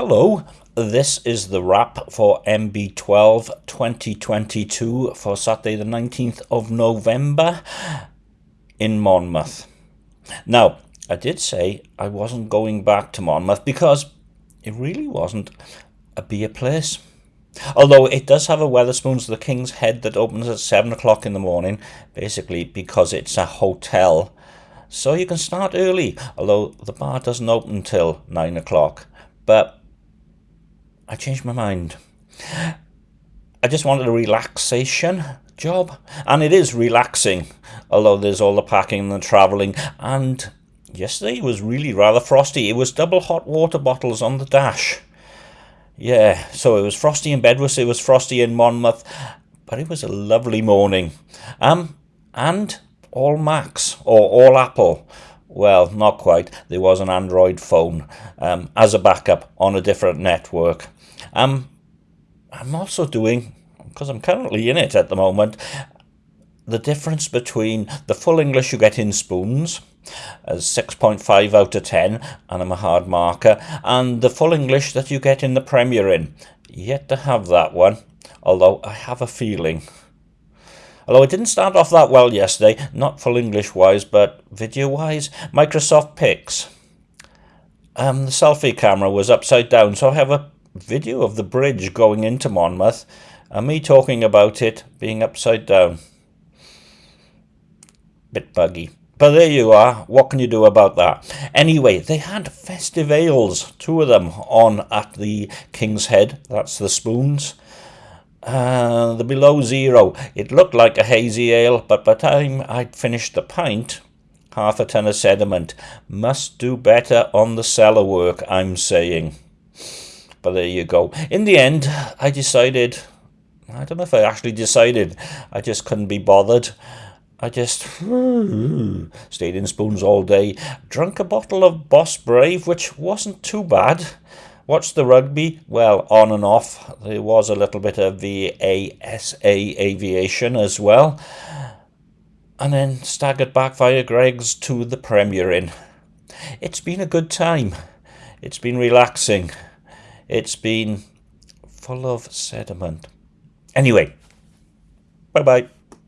Hello, this is the wrap for MB12 2022 for Saturday the 19th of November in Monmouth. Now, I did say I wasn't going back to Monmouth because it really wasn't a beer place. Although it does have a Wetherspoons the King's Head that opens at 7 o'clock in the morning, basically because it's a hotel. So you can start early, although the bar doesn't open till 9 o'clock. But I changed my mind. I just wanted a relaxation job, and it is relaxing, although there's all the packing and the travelling. And yesterday was really rather frosty. It was double hot water bottles on the dash. Yeah, so it was frosty in Bedworth, it was frosty in Monmouth, but it was a lovely morning. Um, and all Macs or all Apple. Well, not quite. There was an Android phone um, as a backup on a different network. Um, I'm also doing, because I'm currently in it at the moment, the difference between the full English you get in spoons, as 6.5 out of 10, and I'm a hard marker, and the full English that you get in the Premier Inn. Yet to have that one, although I have a feeling. Although it didn't start off that well yesterday, not full English wise, but video wise, Microsoft Pix. Um, the selfie camera was upside down, so I have a video of the bridge going into Monmouth and me talking about it being upside down. Bit buggy. But there you are. What can you do about that? Anyway, they had festive ales, two of them, on at the King's Head. That's the spoons. Uh, the below zero. It looked like a hazy ale, but by the time I'd finished the pint, half a ton of sediment. Must do better on the cellar work, I'm saying. But there you go. In the end, I decided, I don't know if I actually decided, I just couldn't be bothered. I just stayed in spoons all day, drank a bottle of Boss Brave, which wasn't too bad. Watched the rugby, well, on and off. There was a little bit of VASA aviation as well. And then staggered back via Greggs to the Premier Inn. It's been a good time. It's been relaxing. It's been full of sediment. Anyway, bye bye.